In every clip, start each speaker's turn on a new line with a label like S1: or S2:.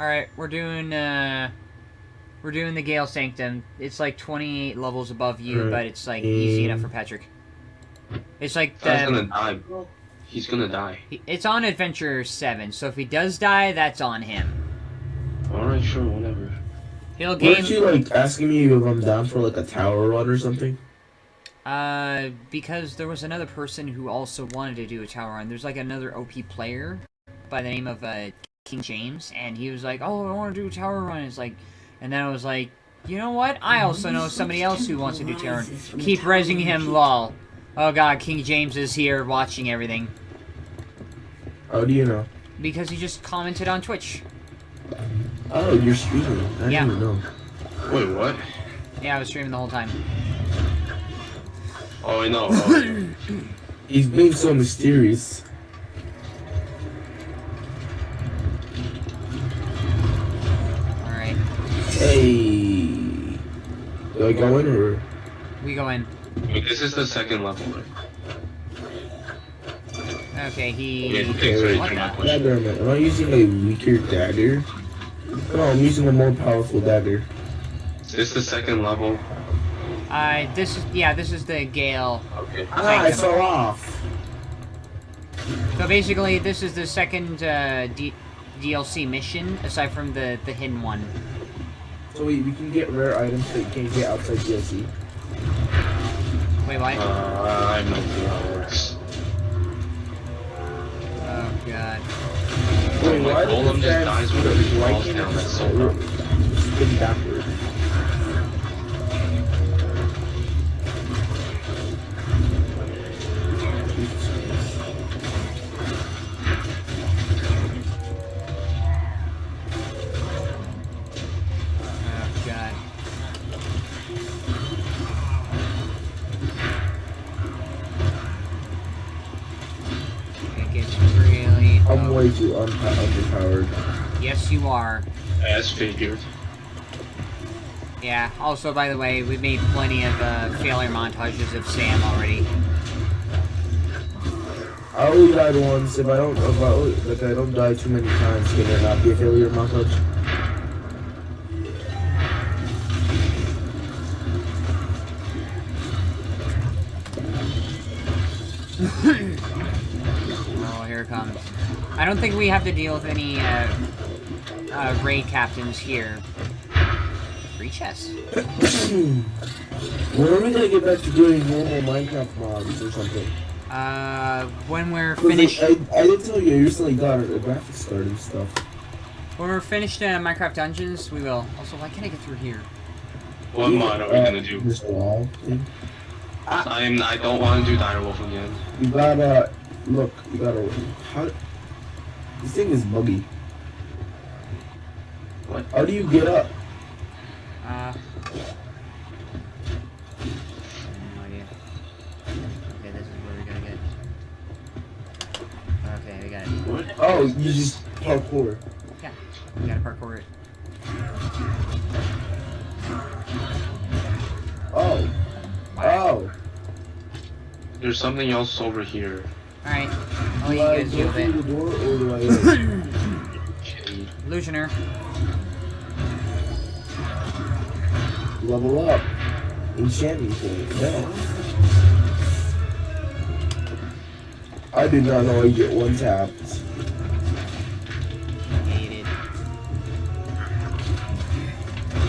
S1: Alright, we're doing, uh... We're doing the Gale Sanctum. It's like 28 levels above you,
S2: Alright.
S1: but it's like easy enough for Patrick. It's like
S3: Guy's
S1: the...
S3: gonna die, bro. He's gonna die.
S1: It's on Adventure 7, so if he does die, that's on him.
S3: Alright, sure, whatever.
S1: He'll gain...
S2: Weren't you like asking me if I'm down for like a tower run or something?
S1: Uh, because there was another person who also wanted to do a tower run. There's like another OP player by the name of uh, King James, and he was like, "Oh, I want to do a tower run." It's like, and then I was like, "You know what? I also know somebody else who wants to do tower run. Keep resing him, lol." Oh God, King James is here watching everything
S2: How do you know?
S1: because he just commented on Twitch.
S2: Oh, you're streaming. I
S1: Yeah.
S2: didn't even know.
S3: Wait, what?
S1: Yeah, I was streaming the whole time.
S3: Oh, I know. Oh,
S2: He's being so mysterious.
S1: All right,
S2: Hey. Do I go in or?
S1: we go in.
S3: This is the second level.
S1: Okay, he.
S3: Okay,
S2: Okay,
S3: thanks for
S2: wait.
S3: answering my
S2: Yeah,
S3: question.
S2: damn it. Am I using a weaker dagger? No, I'm using a more powerful dagger.
S3: Is this the second level?
S1: Uh, this is yeah, this is the Gale
S3: Okay.
S2: Ah, I
S1: Sanctum.
S2: fell off.
S1: So basically, this is the second uh, D DLC mission, aside from the the hidden one.
S2: So wait, we can get rare items that you can't get outside DLC.
S1: Wait, what?
S3: Uh, I have no clue how it works.
S1: Oh god.
S2: Wait,
S3: my
S2: why did
S3: golem
S2: the
S3: just dies whenever he falls down, that's so
S2: just
S3: dumb.
S2: Spin backward.
S3: As figured.
S1: Yeah. Also, by the way, we made plenty of uh, failure montages of Sam already.
S2: I only died once. If I don't, if I, only- like, I don't die too many times, can there not be a failure montage?
S1: Don't think we have to deal with any uh, uh, raid captains here. Free chest.
S2: when are we gonna get back to doing normal Minecraft mods or something?
S1: Uh, when we're
S2: 'Cause, like,
S1: finished,
S2: I, I did tell you I recently got a, a graphics card and stuff.
S1: when we're finished uh, Minecraft Dungeons, we will. Also, why can't I get through here?
S3: What mod are we gonna do?
S2: This wall thing.
S3: I'm. I don't want to do Direwolf again.
S2: You gotta look. You gotta. How? This thing is buggy.
S3: What?
S2: How do you get up?
S1: Uh, no idea. Okay, this is where we gotta get. Okay, we got it.
S3: What?
S2: Oh, you just parkour.
S1: Yeah, we gotta parkour it.
S2: Oh. Oh.
S3: There's something else over here.
S1: Alright, I'll let you guys
S2: go
S1: deal with
S2: through
S1: it.
S2: the door or do I?
S3: Okay.
S1: Illusioner.
S2: level up. Enchanting point. Yeah. I did not know I get one tapped.
S1: Negated.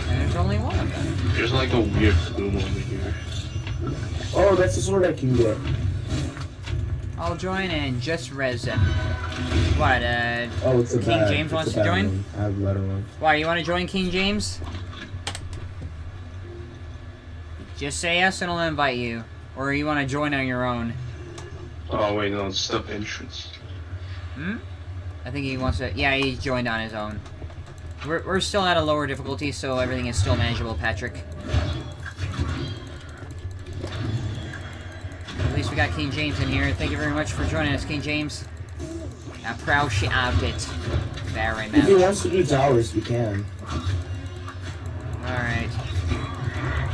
S1: And there's only one of them.
S3: There's like a weird plume over here.
S2: Oh, that's the sword I can get.
S1: I'll join and just res them. What, uh,
S2: Oh, it's a
S1: King
S2: bad,
S1: James
S2: it's
S1: wants to join?
S2: one. I have a better one.
S1: why, you wanna join King James? Just say yes and I'll invite you. Or you wanna join on your own.
S3: Oh wait, no, it's the entrance.
S1: Hmm? I think he wants to. Yeah, he joined on his own. We're, we're still at a lower difficulty, so everything is still manageable, Patrick. Least we got King James in here. Thank you very much for joining us, King James. I appreciate it very
S2: If he wants to do towers, we can.
S1: Alright.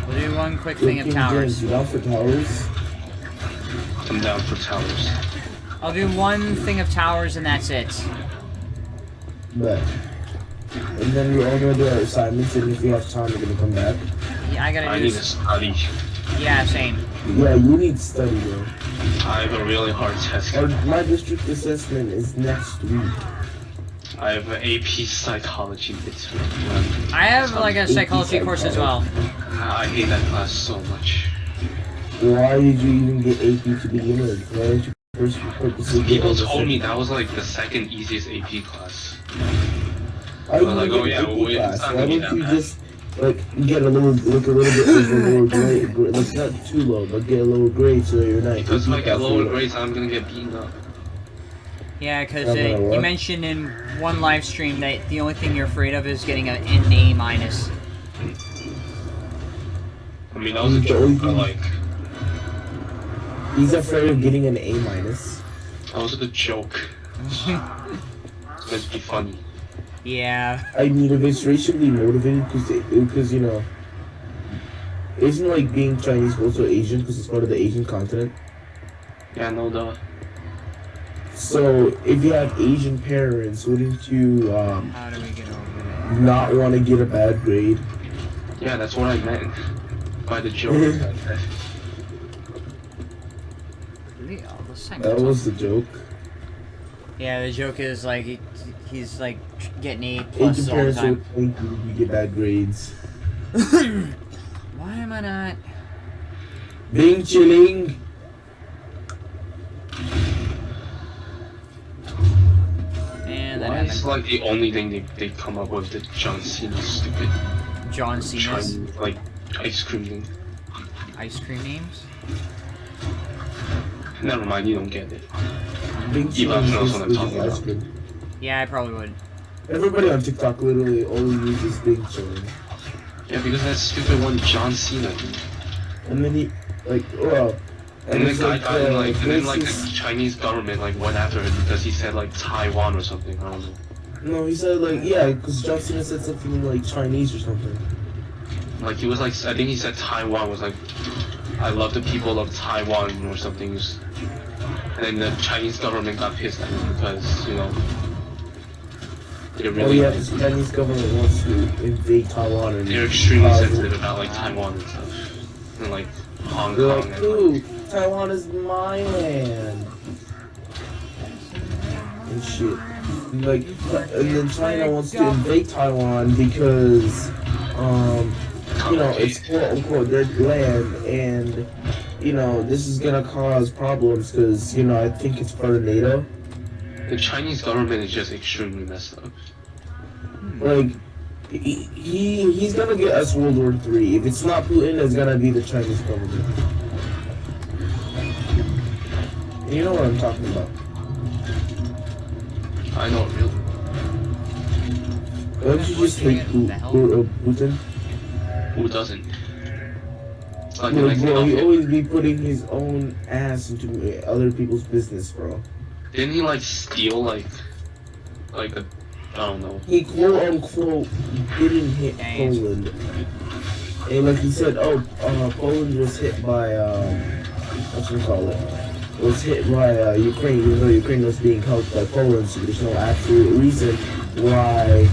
S1: We'll do one quick
S2: Yo,
S1: thing of
S2: King
S1: towers.
S2: James, you down for towers?
S3: I'm down for towers.
S1: I'll do one thing of towers and that's it.
S2: But and then we're all gonna do our assignments, and if we have time, we're gonna come back.
S1: Yeah, I gotta
S3: I
S1: do
S3: need to
S1: this.
S3: study.
S1: Yeah, same.
S2: Yeah, you need to study, bro.
S3: I have a really hard test.
S2: Our, my district assessment is next week.
S3: I have an AP psychology midterm.
S1: I have like a psychology course as well.
S3: Ah, I hate that class so much.
S2: Why did you even get AP to begin with? Why didn't you first purposely get
S3: People
S2: all the
S3: told me that was like the second easiest AP class.
S2: I
S3: Well, like,
S2: like,
S3: oh, yeah,
S2: AP
S3: well,
S2: class. Why don't you
S3: oh,
S2: just like you get a little, like a little bit of a lower grade, gr- like not too low, but get a lower grade so you're not.
S3: Because if I get
S2: class
S3: lower
S2: low.
S3: grades, I'm gonna get beaten up.
S1: Yeah, because uh, you mentioned in one live stream that the only thing you're afraid of is getting an an A minus.
S3: I mean, that was a
S2: The
S3: joke,
S2: only
S3: but
S2: thing-
S3: like,
S2: He's afraid of getting an A minus.
S3: that was a joke. It's meant to be funny.
S1: Yeah.
S2: I mean, if it's racially motivated, because because you know, isn't like being Chinese also Asian because it's part of the Asian continent.
S3: Yeah, no, duh.
S2: So if you have Asian parents, wouldn't you um,
S1: How do we get over that?
S2: not want to get a bad grade?
S3: Yeah, that's what I meant by the joke.
S1: Really? The second
S2: That was the joke.
S1: Yeah, the joke is like he, he's like getting A plus
S2: Asian
S1: all the time.
S2: would you you get bad grades.
S1: Why am I not?
S2: Bing chilling.
S1: And that
S3: Why is like the only thing they, they come up with the John Cena stupid
S1: John Cena's
S3: Chinese like ice cream thing?
S1: ice cream names.
S3: Never mind, you don't get it.
S2: Bing
S3: Elon
S2: chilling
S3: knows
S2: is
S3: what I'm talking about.
S1: Yeah, I probably would.
S2: Everybody on TikTok literally only uses bing chilling.
S3: Yeah, because that stupid one John Cena.
S2: And then he, like, well.
S3: And the
S2: it's
S3: guy
S2: like,
S3: died, and
S2: uh,
S3: like, and then like the Chinese government like went after him because he said like Taiwan or something. I don't know.
S2: No, he said like yeah, because John Cena said something like Chinese or something.
S3: Like he was like, I think he said Taiwan was like, I love the people of Taiwan or something. And then the Chinese government got pissed at him because you know they're
S2: Oh yeah, the Chinese government wants to invade Taiwan and
S3: they're extremely
S2: uh,
S3: sensitive about like Taiwan and stuff, and like Hong
S2: They're
S3: Kong
S2: like,
S3: and like,
S2: Taiwan is my land. And shit. And, Like, and then China wants to invade Taiwan because, um, you know, it's quote unquote their land, and you know this is gonna cause problems because you know I think it's part of NATO.
S3: The Chinese government is just extremely messed up.
S2: Like, he, he he's gonna get us World War Three. If it's not Putin, it's gonna be the Chinese government. You know what I'm talking about.
S3: I don't really.
S2: Don't you just hate Pu- Pu- uh, Putin?
S3: Who doesn't? It's like the
S2: Bro, bro, he always be putting his own ass into other people's business, bro.
S3: Didn't he like steal like, like a, I don't know.
S2: He quote unquote didn't hit
S1: Dang.
S2: Poland. And like he said, oh, uh, Poland was hit by, um, what you call it? Was hit by uh, Ukraine, even though Ukraine was being helped by Poland, so there's no actual reason why.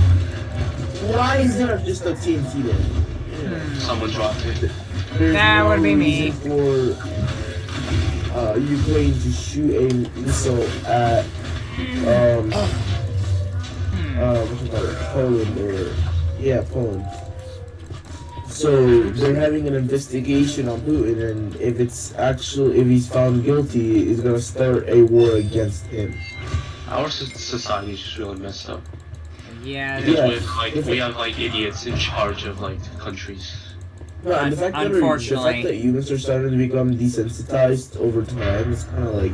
S2: Why is there just a TNT there?
S3: Someone dropped it.
S2: There's
S1: That
S2: no
S1: would be me.
S2: reason For uh, Ukraine to shoot a missile at um, uh, what it, Poland or yeah, Poland. So they're having an investigation on Putin, and if it's actually if he's found guilty, it's gonna start a war against him.
S3: Our so- society is just really messed up.
S1: Yeah,
S3: Because
S2: Yeah.
S3: we have like we have like idiots in charge of like countries.
S2: No, and the fact that the fact that humans are starting to become desensitized over time is kind of like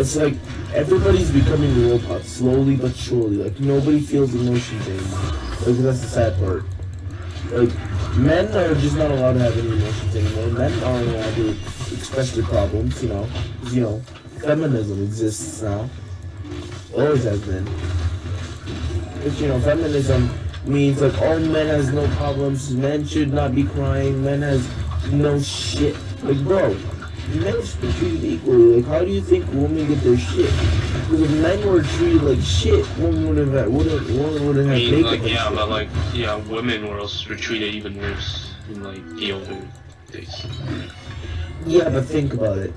S2: it's like everybody's becoming robots slowly but surely. Like nobody feels emotions anymore. Like that's the sad part. Like men are just not allowed to have any emotions anymore. Men aren't allowed to express their problems. You know, you know, feminism exists now. Always has been. But you know, feminism means like all men has no problems. Men should not be crying. Men has no shit. Like bro, men should be treated equally. Like, how do you think women get their shit? Because if men were treated like shit, women would have had wouldn't women would have
S3: I
S2: had
S3: mean,
S2: makeup
S3: like, yeah,
S2: shit.
S3: but like, yeah, women were also treated even worse in like the older days.
S2: yeah, but think about it.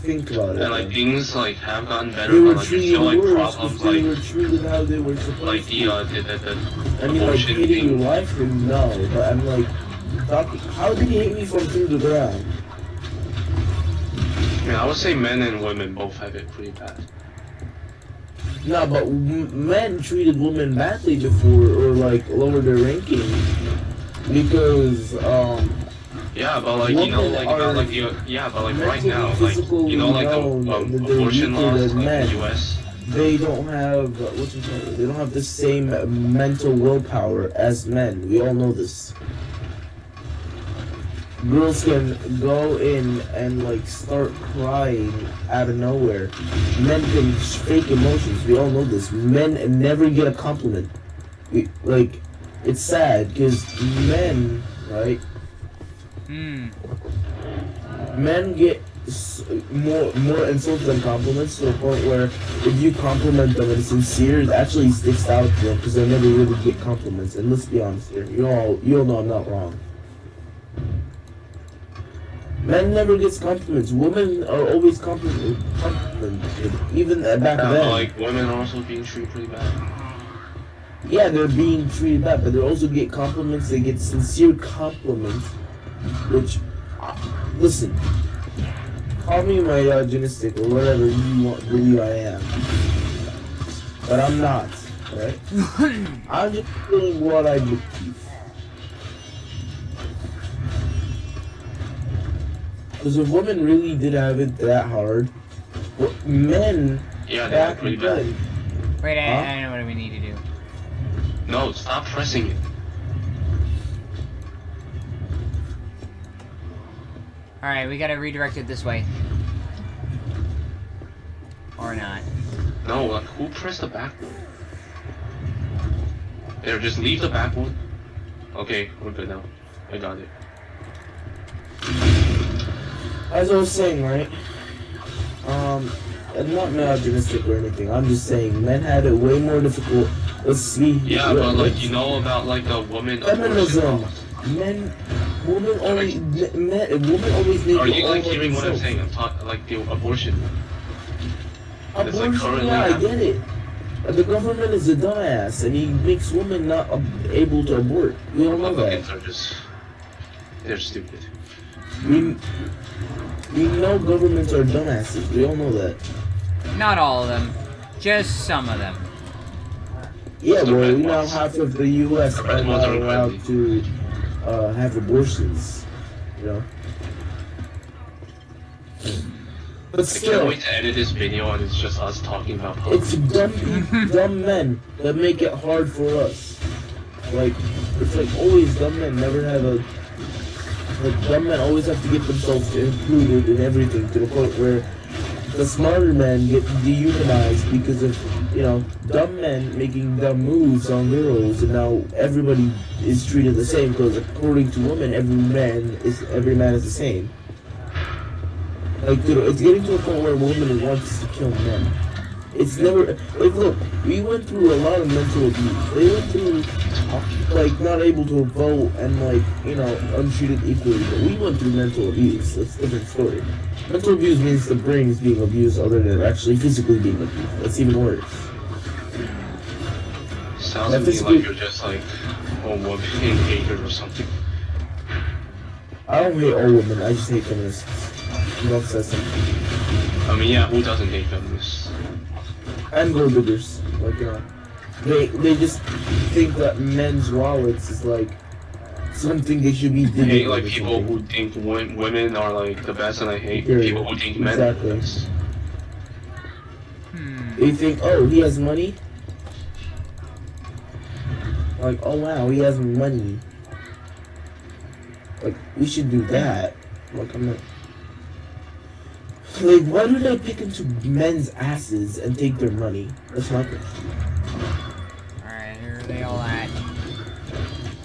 S2: Think about it.
S3: And like things like have gotten better,
S2: they were
S3: but like
S2: treated
S3: still like
S2: worse
S3: problems
S2: they
S3: like
S2: were treated how they were supposed
S3: like the uh the, the, the
S2: I mean, like your
S3: thing.
S2: wife, and no, but I'm like, how did he hit me from through the ground?
S3: Yeah, I would say men and women both have it pretty bad.
S2: No, but m- men treated women badly before, or like lowered their ranking because um
S3: Yeah, but like you know, like about like you, yeah, but like right now, like you know, like the um,
S2: that they're
S3: abortion laws,
S2: men.
S3: the U.S.
S2: they don't have uh, what's it called? They don't have the same mental willpower as men. We all know this. Girls can go in and like start crying out of nowhere. Men can fake emotions. We all know this. Men never get a compliment. We, like, it's sad because men, right?
S1: Hmm.
S2: men get more more insults than compliments to the point where if you compliment them and it's sincere, it actually sticks out to them because they never really get compliments. And let's be honest here, you all you all know I'm not wrong. Men never gets compliments. Women are always compliment, complimented, even back then.
S3: like women are also being treated pretty bad.
S2: yeah, they're being treated bad, but they also get compliments. They get sincere compliments, which, uh, listen, call me my misogynistic or whatever you want believe I am, but I'm not. Right? I'm just saying what I believe. Because if women really did have it that hard, w- men
S3: Yeah, they are
S2: back
S3: pretty bad.
S2: then
S1: Wait, I,
S2: Huh?
S1: I know what we need to do.
S3: No, stop pressing it.
S1: Alright, we gotta redirect it this way. Or not.
S3: No, like who pressed the back one? There, just leave the back one. Okay, we're good now. I got it.
S2: As I was saying, right? Um, I'm not misogynistic or anything. I'm just saying men had it way more difficult. Let's see.
S3: Yeah, but like you know about like the woman
S2: Feminism.
S3: laws.
S2: Men, women only, men, women always make
S3: Are you like hearing what I'm saying? I'm talking like the abortion. It's, like,
S2: Abortion,
S3: currently
S2: yeah, I get it. The government is a dumbass, and he makes women not able to abort. We all know that.
S3: Republicans are just they're stupid.
S2: We, we know governments are dumbasses. We all know that.
S1: Not all of them. Just some of them.
S2: Yeah,
S3: The
S2: well,
S3: red
S2: we know half of the U.S.
S3: The
S2: are not allowed to uh, have abortions. You know. But
S3: I can't wait to edit this video and it's just us talking about
S2: it's dumb, dumb men that make it hard for us. Like, it's like always dumb men never have a. Like dumb men always have to get themselves included in everything to the point where the smarter men get dehumanized because of you know dumb men making dumb moves on girls, and now everybody is treated the same because according to women, every man is every man is the same. Like dude, it's getting to a point where women wants to kill men. It's never like look, we went through a lot of mental abuse. They went through like not able to vote and like you know untreated equally. But we went through mental abuse. That's a different story. Mental abuse means the brain is being abused other than actually physically being abused. That's even worse.
S3: Sounds to me like you're just like a woman hater or something.
S2: I don't hate all women. I just hate feminists. Says something.
S3: I mean, yeah, who doesn't hate feminists?
S2: And gold diggers. Like you know, they they just think that men's wallets is like something they should be
S3: I
S2: digging.
S3: hate like people
S2: something.
S3: who think wo- women are like the best, and I hate
S2: Period.
S3: people who think men are
S2: Exactly.
S3: the best.
S1: Hmm.
S2: They think, oh, he has money. Like, oh wow, he has money. Like, we should do that. Like, I'm not. Like, why do they pick into men's asses and take their money? That's my question.
S1: Alright, where are they all at?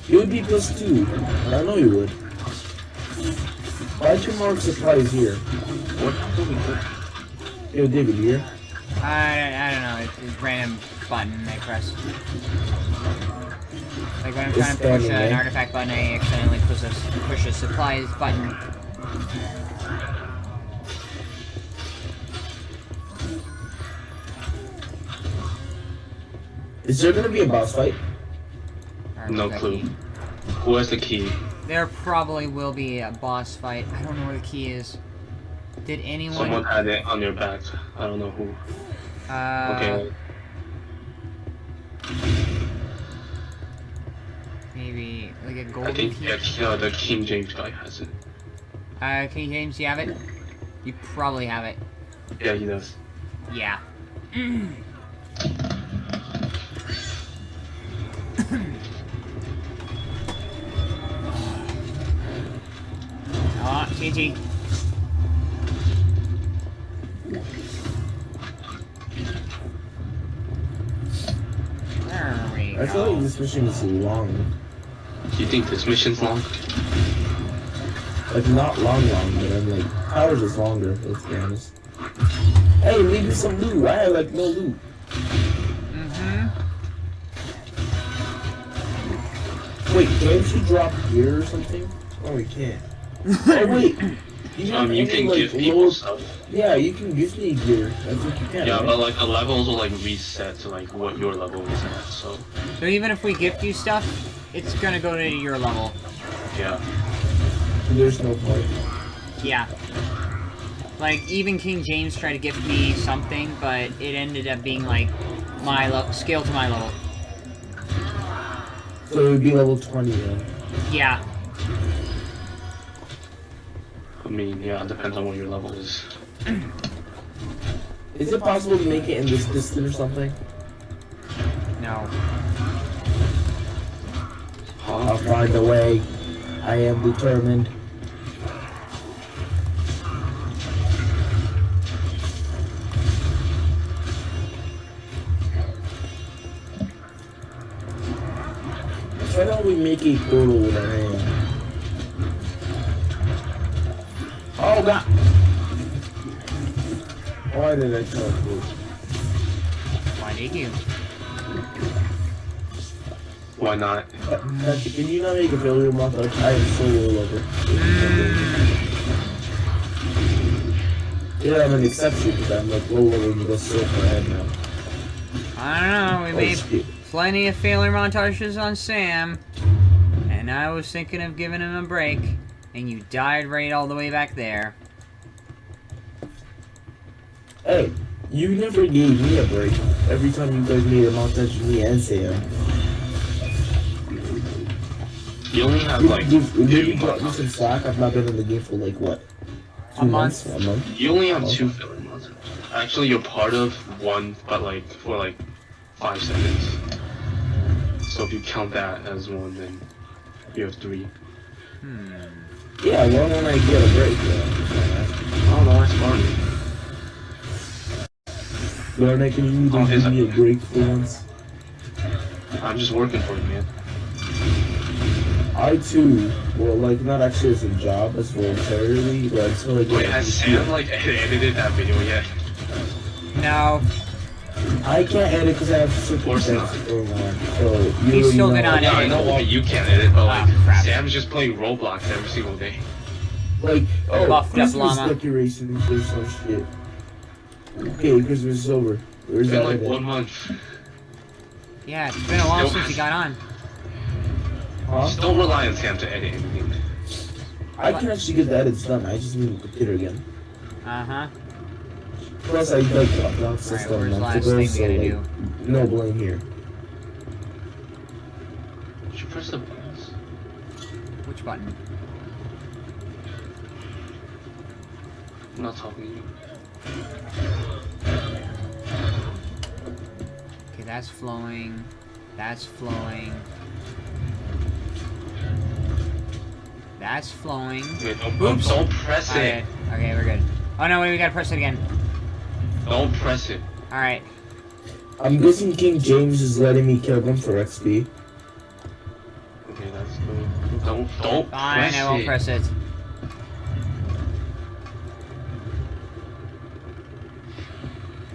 S2: You would be pissed too. I know you would. Buy two more supplies here.
S3: What do we do?
S2: Yo, David, here.
S1: I don't, I don't know. It's, it's random button I press. Like when I'm
S2: It's
S1: trying to push
S2: standing
S1: an
S2: eh?
S1: artifact button, I accidentally push a, push a supplies button.
S2: Is there gonna be a boss fight?
S3: No clue.
S1: key?
S3: Who has the key?
S1: There probably will be a boss fight. I don't know where the key is. Did anyone?
S3: Someone had it on their back. I don't know who.
S1: Uh,
S3: Okay.
S1: Maybe like a golden
S3: think
S1: key.
S3: yeah, uh, the King James guy has it.
S1: Uh, King James, you have it? You probably have it.
S3: Yeah, he does.
S1: Yeah. TNT. There we
S2: I feel like this mission is long.
S3: You think this mission's long?
S2: Like not long, long, but I'm like ours is longer. Let's be honest. Hey, leave me some loot. I have like no loot.
S1: Mm-hmm.
S2: Wait, can't you drop gear or something? Oh, we can't. you have
S3: Um, you
S2: any,
S3: can
S2: like,
S3: give people
S2: lower-
S3: stuff.
S2: Yeah, you can give me gear. I think you can.
S3: Yeah,
S2: right?
S3: but like the levels will like reset to like what your level is at. So
S1: So even if we gift you stuff, it's gonna go to your level.
S3: yeah.
S2: There's no point.
S1: Yeah. Like, even King James tried to gift me something, but it ended up being, like, my level, scale to my level.
S2: So it would be level 20 then.
S1: Yeah.
S3: I mean, yeah, it depends on what your level is.
S2: Is it possible to make it in this distance or something?
S1: No.
S2: I'll find a way. I am determined. Why don't we make a portal with our hand? God! Why did I tell you?
S1: Why did you?
S3: Why not?
S2: Can you not make a failure montage? I am so low level. Yeah, I'm an exception because I'm like low level and you go so far ahead now.
S1: I don't know, we
S2: Oh,
S1: made
S2: shit.
S1: plenty of failure montages on Sam, and I was thinking of giving him a break, and you died right all the way back there.
S2: Hey, you never gave me a break. Every time you guys made a montage of me and Sam.
S3: You only have like
S2: you, you,
S3: two
S2: you brought me some slack. I've not been in the game for like what? Two
S1: A
S2: months?
S1: month.
S2: A month?
S3: You only have two filler months. Actually, you're part of one, but like for like five seconds. So if you count that as one, then you have three.
S1: Hmm.
S2: Yeah, well, when I get a break, yeah.
S3: I don't know. That's fine.
S2: Garnet, can you even give me a break for once?
S3: I'm just working for you, man.
S2: I too, well, like, not actually as a job, as voluntarily, but I just feel like...
S3: Wait, has Sam like edited that video yet?
S1: No,
S2: I can't edit because I have
S3: course not.
S2: circumstances going on, so... You
S1: He's
S2: already
S1: still
S2: know.
S1: been on
S3: Yeah, I know why you can't edit, but like
S1: Ah, crap.
S3: Sam's just playing Roblox every single day.
S2: Like, oh,
S1: buffed up
S2: Christmas
S1: llama.
S2: decorations or some shit. Okay, Christmas is over. Where's
S3: It's been
S2: that
S3: like one month.
S1: yeah, it's been a while since you got on.
S2: Huh?
S3: Just don't rely on Sam to edit anything.
S2: I can actually get the edits done. I just need a computer again.
S1: Uh-huh.
S2: Plus, I like the upload
S1: Alright,
S2: system
S1: where's the
S2: months
S1: last
S2: ago,
S1: thing
S2: so like,
S1: do?
S2: no blame here.
S3: Did you press the buttons?
S1: Which button?
S3: I'm not talking to you.
S1: Okay, that's flowing. That's flowing. That's flowing.
S3: Wait, don't, don't,
S1: Oops.
S3: don't press
S1: Alright.
S3: it.
S1: Okay, we're good. Oh no, wait, we gotta press it again.
S3: Don't press it.
S1: Alright.
S2: I'm guessing King James is letting me kill them for XP.
S3: Okay, that's good. Don't, don't
S1: Fine,
S3: press
S1: I won't
S3: it.
S1: press it.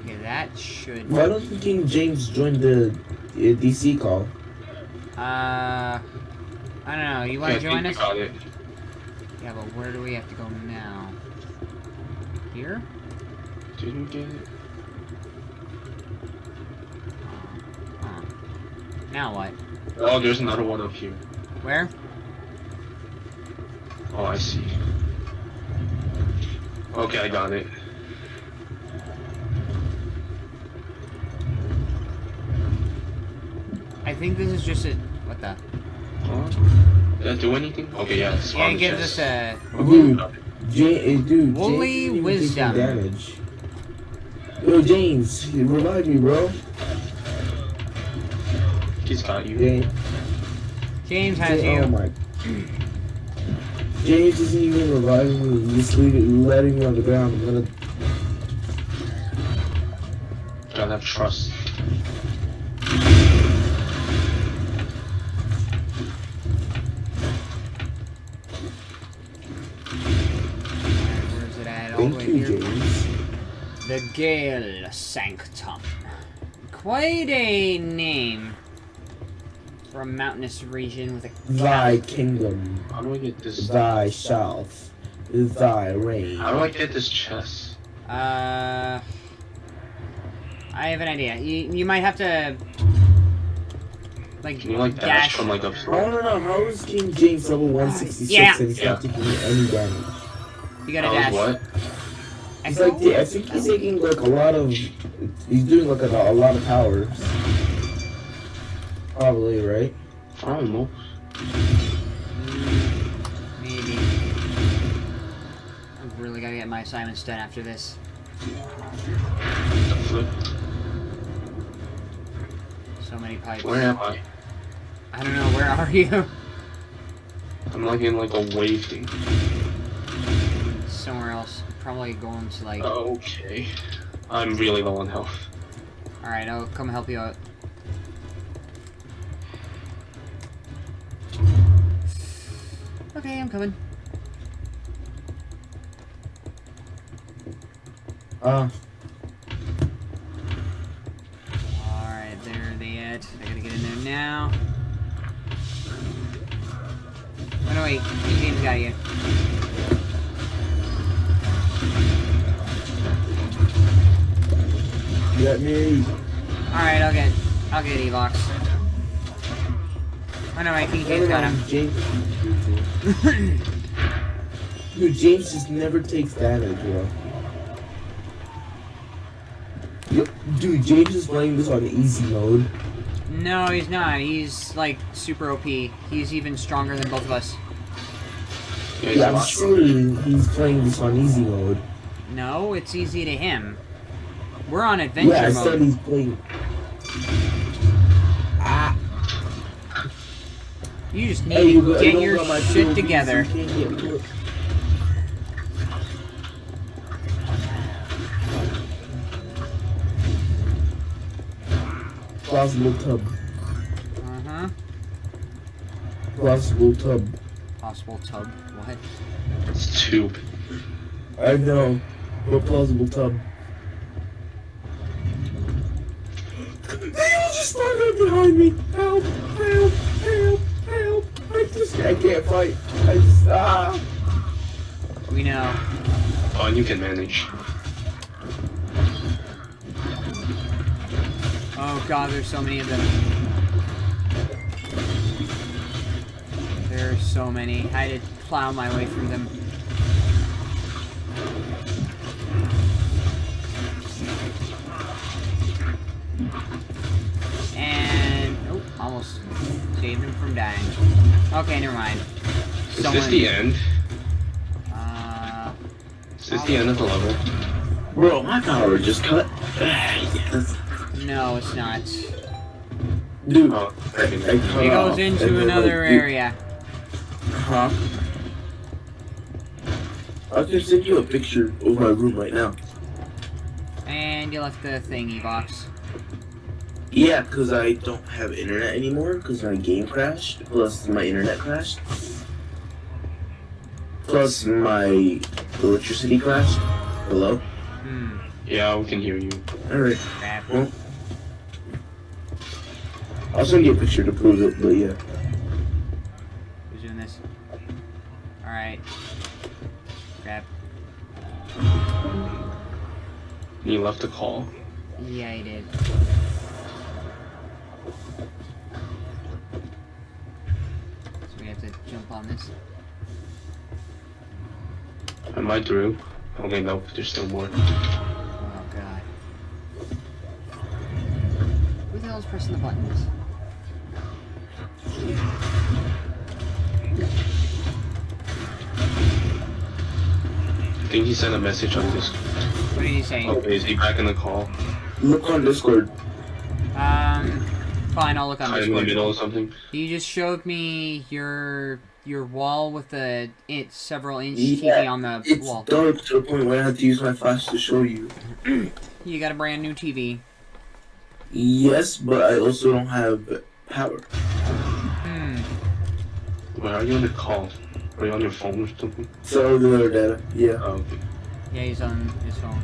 S1: Okay, that should...
S2: Why don't King James join the uh, DC call?
S1: Uh... I don't know, you want to join us? Yeah, but where do we have to go now? Here?
S3: Did we get it?
S1: Huh. Now what?
S3: Oh, there's another one up here.
S1: Where?
S3: Oh, I see. Okay, I got it.
S1: I think this is just a. What the?
S3: Oh, did that do anything? Okay, yeah. It's
S1: Yeah,
S3: on
S1: it
S3: the
S1: gives
S3: chest.
S1: us a.
S2: Dude, J- dude,
S1: Woolly
S2: James didn't even take
S1: wisdom.
S2: damage. Yo, James, you revive me, bro.
S3: He's got you.
S2: James,
S1: James has
S2: J-
S1: you.
S2: oh my. James isn't even reviving me. He's just leaving, letting me on the ground. I'm gonna.
S3: Gotta have trust.
S1: Alright, Where's it at? All the way
S2: Thank you. James.
S1: The Gale Sanctum. Quite a name for a mountainous region with a
S2: Thy kingdom,
S3: How do I get this?
S2: thy south, thy reign.
S3: How do I get this chest?
S1: Uh, I have an idea. You, you might have to like
S3: Can you like dash from like up?
S2: I wanna know how is King James level 166
S1: Yeah.
S2: and he's not taking any damage?
S1: You gotta
S3: That
S1: dash.
S3: was what?
S2: He's like, yeah, I think he's taking like a lot of. He's doing like a, a lot of powers. Probably right.
S3: I don't know.
S1: Maybe. I really gotta get my assignments done after this. So many pipes.
S3: Where am I?
S1: I don't know. Where are you?
S3: I'm like in like a wave thing.
S1: Somewhere else. Probably going to like.
S3: Okay. I'm really low on health.
S1: All right, I'll come help you out. Okay, I'm coming.
S2: Uh,
S1: No, wait. King James got him.
S2: James. Dude, James just never takes damage, bro. Yo, Dude, James is playing this on easy mode.
S1: no, he's not. He's, like, super OP. He's even stronger than both of us.
S3: Yeah, he's
S2: Yeah,
S3: a
S2: I'm
S3: lot stronger.
S2: saying he's playing this on easy mode.
S1: No, it's easy to him. We're on adventure
S2: yeah, I
S1: mode.
S2: said he's playing.
S1: You just need
S2: hey, you
S1: to
S2: go-
S1: get
S2: don't
S1: your
S2: my
S1: shit
S2: POV,
S1: together.
S2: you can't get put- Plausible tub.
S1: Uh-huh.
S2: Plausible tub.
S1: Possible tub. What?
S3: It's tube.
S2: I know. But plausible tub. They all just started behind me. Help! Help! Help! Help! I I can't fight. I just ah.
S1: We know.
S3: Oh, and you can manage.
S1: Oh god, there's so many of them. There's so many. I had to plow my way through them. And oh, almost saved him from dying. Okay, never mind.
S3: Is this the end?
S1: Uh,
S3: Is this the end of the level?
S2: Bro, my power just cut. yes.
S1: no, it's not.
S2: Dude,
S3: Oh,
S2: I, I
S1: It goes into another
S2: like,
S1: area.
S2: Huh? I can send you a picture of my room right now.
S1: And you left the thingy box.
S2: Yeah, because I don't have internet anymore because my game crashed. Plus, my internet crashed. Plus, my electricity crashed. Hello?
S1: Hmm.
S3: Yeah, we can hear you.
S2: Alright. Well, I'll send you a picture to prove it, but yeah.
S1: Who's doing this? Alright. Crap.
S3: You left a call.
S1: Yeah, he did. So we have to jump on this.
S3: Am I through? Okay, nope, there's still more.
S1: Oh god. Who the hell is pressing the buttons?
S3: I think he sent a message on this.
S1: What did he say?
S3: Oh, is he back in the call?
S2: Look on Discord.
S1: Um, fine, I'll look on
S3: Kind of in the
S1: Discord.
S3: middle or something?
S1: You just showed me your your wall with the it, several inch
S2: Yeah,
S1: TV on the
S2: It's
S1: wall.
S2: dark to the point where I have to use my flash to show you.
S1: You got a brand new TV.
S2: Yes, but I also don't have power.
S1: Hmm.
S3: Where are you on the call? Are you on your phone or something?
S2: Cellular data. Yeah.
S3: Oh, okay.
S1: Yeah, he's on his phone.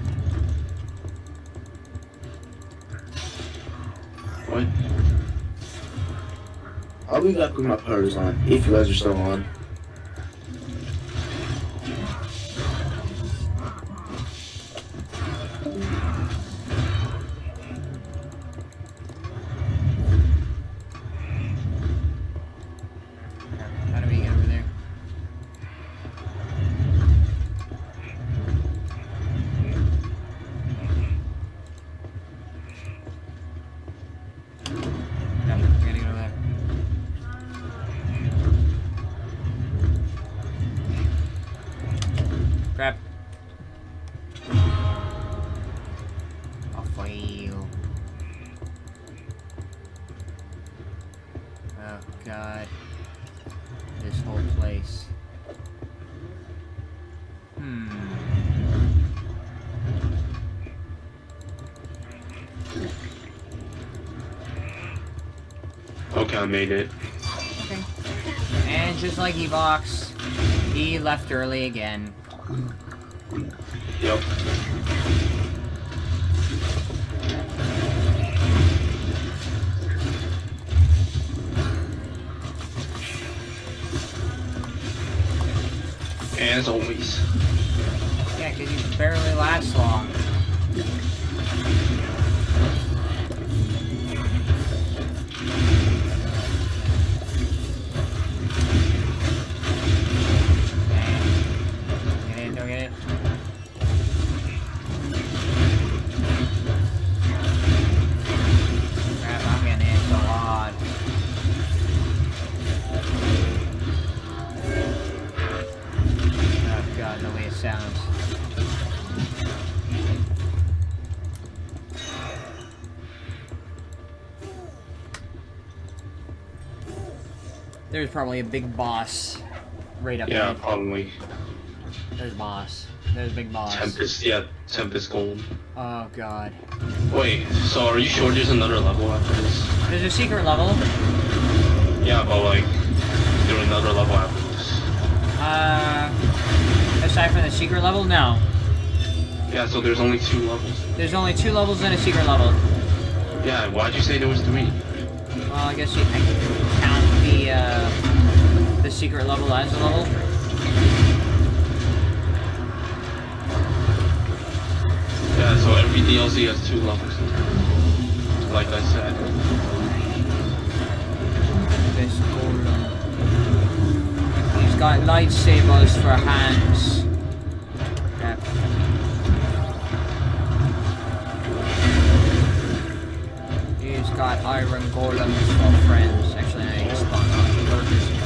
S3: What?
S2: I'll be back with my power is on. If you guys are still on.
S3: I made it.
S1: Okay. And just like Evox, he left early again.
S3: Yep. As always.
S1: Yeah, because he barely lasts long. God, the way it sounds. There's probably a big boss right up
S3: Yeah,
S1: there.
S3: probably.
S1: There's boss. There's big boss.
S3: Tempest, yeah, Tempest Golem.
S1: Oh god.
S3: Wait, so are you sure there's another level after this?
S1: There's a secret level.
S3: Yeah, but like, there's another level after this.
S1: Aside from the secret level, no.
S3: Yeah, so there's only two levels.
S1: There's only two levels in a secret level.
S3: Yeah, why'd you say there was three?
S1: Well, I guess you can count the uh, the secret level as a level.
S3: Yeah, so every DLC has two levels. Like I said.
S1: This golem. He's got lightsabers for hands. Got iron golems for friends. Actually, no, he's spawned on lurkers.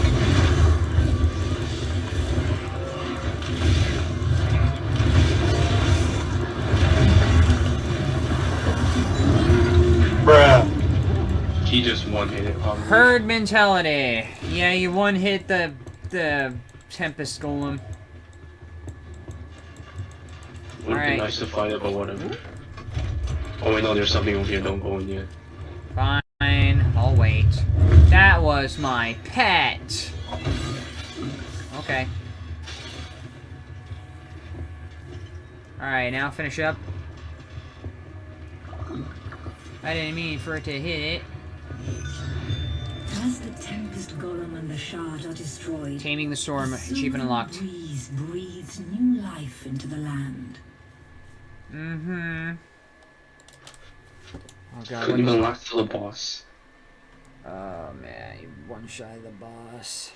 S3: He just one hit it probably.
S1: Herd mentality. Yeah, you one hit the the Tempest Golem.
S3: Would
S1: Alright.
S3: be nice to fight it, but whatever. Oh wait, no, there's something over here. Don't go in yet.
S1: Fine, I'll wait. That was my pet! Okay. Alright, now finish up. I didn't mean for it to hit it.
S4: As the Tempest Golem and the Shard are destroyed,
S1: Taming the Storm,
S4: the
S1: achievement unlocked.
S4: breeze breathes new life into the land.
S1: Mm-hmm. Oh, God.
S3: Couldn't even last for the boss.
S1: Oh man, one shot of the boss.